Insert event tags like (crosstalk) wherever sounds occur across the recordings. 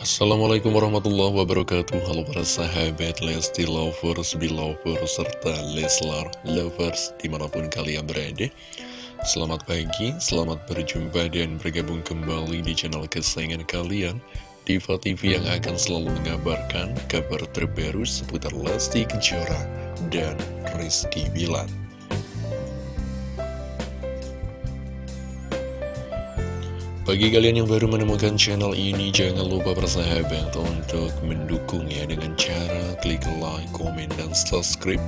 Assalamualaikum warahmatullahi wabarakatuh. Halo para sahabat Lesti Lovers, Belovers, serta Leslar Lovers di mana pun kalian berada. Selamat pagi, selamat berjumpa dan bergabung kembali di channel kesayangan kalian Diva TV yang akan selalu mengabarkan kabar terbaru seputar Lesti Kejora dan Rizky Bilar Bagi kalian yang baru menemukan channel ini, jangan lupa bersahabat untuk mendukungnya dengan cara klik like, komen, dan subscribe.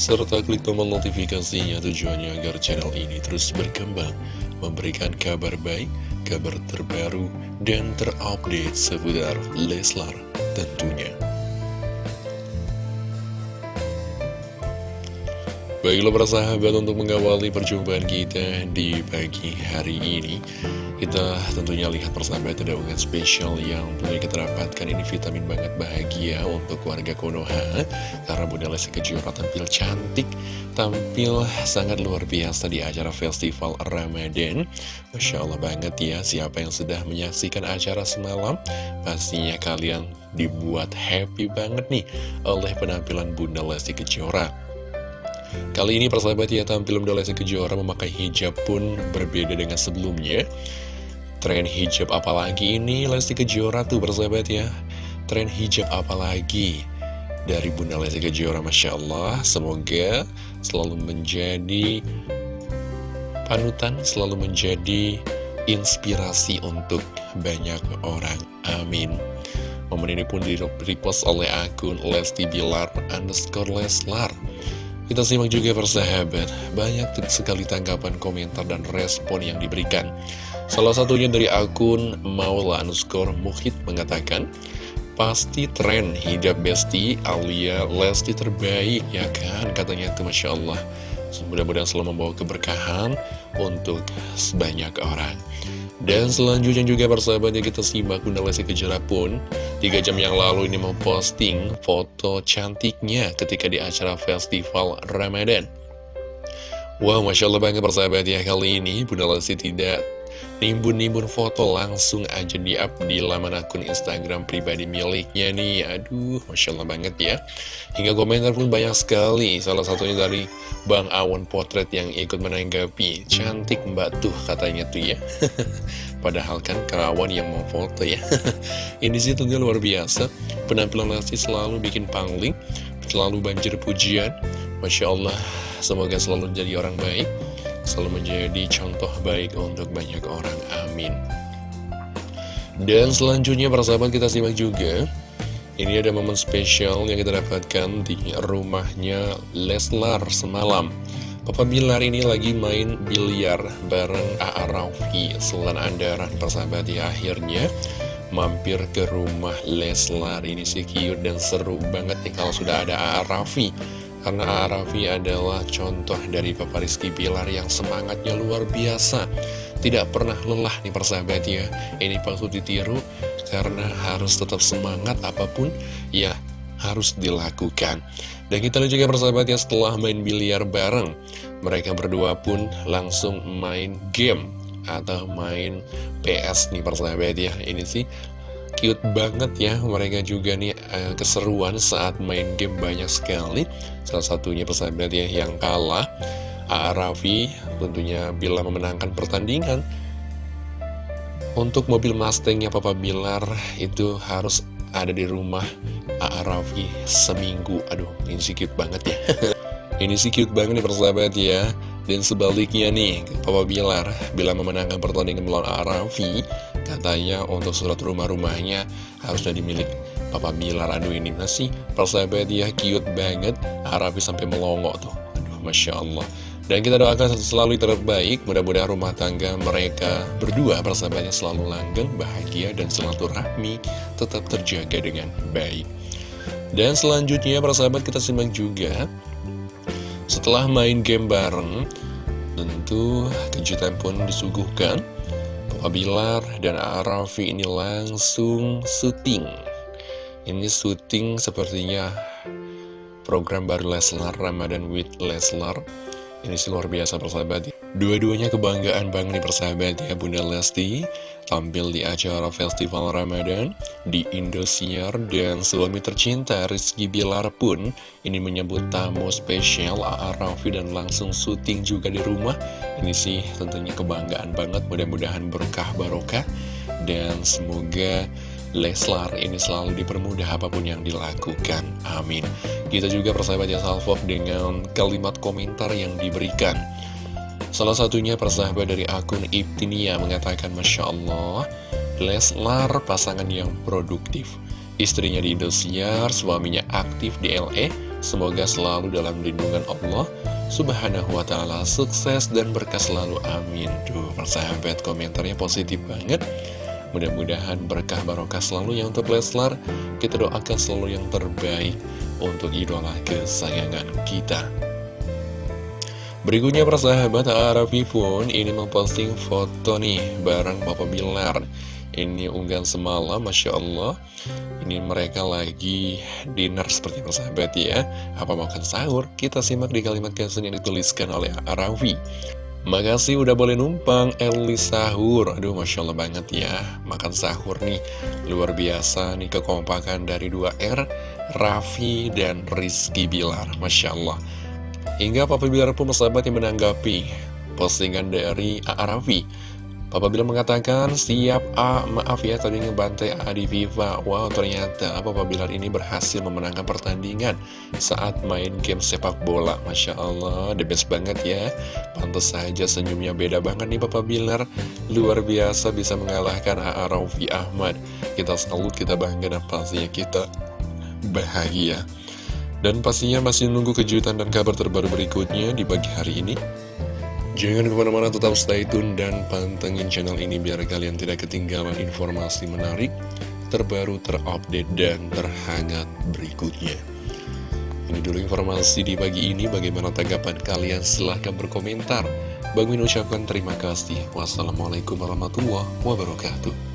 Serta klik tombol notifikasinya tujuannya agar channel ini terus berkembang, memberikan kabar baik, kabar terbaru, dan terupdate seputar Leslar tentunya. Baiklah para sahabat untuk mengawali perjumpaan kita di pagi hari ini kita tentunya lihat persahabat ada unggahan spesial yang tentunya kita dapatkan. Ini vitamin banget bahagia untuk warga Konoha. Karena Bunda Lesti Kejora tampil cantik, tampil sangat luar biasa di acara Festival Ramadan. Masya Allah banget ya, siapa yang sudah menyaksikan acara semalam Pastinya kalian dibuat happy banget nih oleh penampilan Bunda Lesti Kejora Kali ini persahabat ya tampil Bunda Lesti Kejora memakai hijab pun berbeda dengan sebelumnya. Tren hijab apalagi ini Lesti Kejora tuh bersahabat ya. Tren hijab apalagi dari Bunda Lesti Kejora Masya Allah. Semoga selalu menjadi panutan Selalu menjadi inspirasi untuk banyak orang. Amin. Momen ini pun di-repost oleh akun Lesti Bilar underscore Leslar kita simak juga persahabat, banyak sekali tanggapan komentar dan respon yang diberikan. Salah satunya dari akun Maula underscore Muhid mengatakan, Pasti tren hijab besti Alia Lesti terbaik ya kan katanya itu Masya Allah. Mudah-mudahan selalu membawa keberkahan untuk sebanyak orang dan selanjutnya juga persahabatnya kita simak Bunda Lesti Kejora pun 3 jam yang lalu ini memposting foto cantiknya ketika di acara festival Ramadan. Wow, Masya Allah banget persahabat ya kali ini Bunda Lesti tidak nimbun-nimbun foto langsung aja di up di laman akun Instagram pribadi miliknya nih. Aduh, Masya Allah banget ya. Hingga komentar pun banyak sekali. Salah satunya dari Bang Awan Potret yang ikut menanggapi. Cantik mbak tuh katanya tuh ya. (laughs) Padahal kan kerawan yang mau foto ya. (laughs) Ini sih tentunya luar biasa. Penampilan Lesti selalu bikin pangling Selalu banjir pujian. Masya Allah Semoga selalu jadi orang baik selalu menjadi contoh baik untuk banyak orang. Amin. Dan selanjutnya para sahabat kita simak juga Ini ada momen spesial yang kita dapatkan di rumahnya Leslar semalam Papa Bilar ini lagi main biliar bareng A.A. Raufi Selan Andaran persahabat ya akhirnya mampir ke rumah Leslar Ini sih cute dan seru banget nih kalau sudah ada A.A. Raufi karena Arafi adalah contoh dari Papa Rizky Bilar yang semangatnya luar biasa. Tidak pernah lelah nih persahabat ya. Ini patut ditiru karena harus tetap semangat apa pun ya harus dilakukan. Dan kita lihat juga persahabat ya setelah main biliar bareng Mereka berdua pun langsung main game atau main PS nih persahabat ya. Ini sih cute banget ya mereka juga nih uh, keseruan saat main game banyak sekali salah satunya persahabat ya yang kalah A.A. Raffi tentunya bila memenangkan pertandingan untuk mobil Mustangnya Papa Bilar itu harus ada di rumah A.A. Raffi seminggu aduh ini sih cute banget ya (laughs) ini sih cute banget nih persahabat ya dan sebaliknya nih Papa Bilar bila memenangkan pertandingan melawan A.A. Raffi Katanya untuk surat rumah-rumahnya harusnya dimiliki Papa Bilar. Aduh ini masih persahabat dia cute banget Harapi sampai melongo tuh. Aduh Masya Allah. Dan kita doakan selalu terbaik. Mudah-mudahan rumah tangga mereka berdua Persahabatnya selalu langgeng, bahagia Dan silaturahmi tetap terjaga dengan baik. Dan selanjutnya persahabat kita simak juga. Setelah main game bareng Tentu kejutan pun disuguhkan Bilar dan Arafi ini langsung syuting. Ini syuting sepertinya program baru Leslar Ramadan with Leslar. Ini sih luar biasa persahabat Dua-duanya kebanggaan banget nih persahabat ya Bunda Lesti. Tampil di acara Festival Ramadan di Indosiar dan suami tercinta Rizky Bilar pun ini menyebut tamu spesial A.A. Raffi dan langsung syuting juga di rumah. Ini sih tentunya kebanggaan banget mudah-mudahan berkah barokah. Dan semoga Leslar ini selalu dipermudah apa pun yang dilakukan. Amin. Kita juga persahabat ya salvok dengan kalimat komentar yang diberikan Salah satunya persahabat dari akun Ibtinia mengatakan Masya Allah, Leslar pasangan yang produktif. Istrinya di Indosiar, suaminya aktif di LA, semoga selalu dalam lindungan Allah. Subhanahu wa ta'ala sukses dan berkah selalu. Amin. Duh persahabat komentarnya positif banget. Mudah-mudahan berkah barokah selalu yang untuk Leslar Kita doakan selalu yang terbaik untuk idola kesayangan kita Berikutnya persahabat Arafi pun ini memposting foto nih bareng Papa Bilar. Ini unggahan semalam Masya Allah. Ini mereka lagi dinner seperti persahabat ya. Apa makan sahur? Kita simak di kalimat caption yang dituliskan oleh Arafi. Makasih udah boleh numpang Eli sahur. Aduh Masya Allah banget ya. Makan sahur nih. Luar biasa nih kekompakan dari 2R Raffi dan Rizky Bilar. Masya Allah Hingga Papa Bilar pun bersahabat yang menanggapi postingan dari A.A. Raffi. Papa Bilar mengatakan, siap A, maaf ya tadi ngebantai A di FIFA. Wow, ternyata Papa Bilar ini berhasil memenangkan pertandingan saat main game sepak bola. Masya Allah, the best banget ya. Pantas saja senyumnya beda banget nih Papa Bilar. Luar biasa bisa mengalahkan. Raffi Ahmad. Kita salut, kita bangga dan pastinya kita bahagia. Dan pastinya masih nunggu kejutan dan kabar terbaru berikutnya di pagi hari ini. Jangan ke mana-mana tetap stay tune dan pantengin channel ini biar kalian tidak ketinggalan informasi menarik, terbaru, terupdate, dan terhangat berikutnya. Ini dulu informasi di pagi ini, bagaimana tanggapan kalian? Silahkan berkomentar. Bang Min ucapkan terima kasih. Wassalamualaikum warahmatullahi wabarakatuh.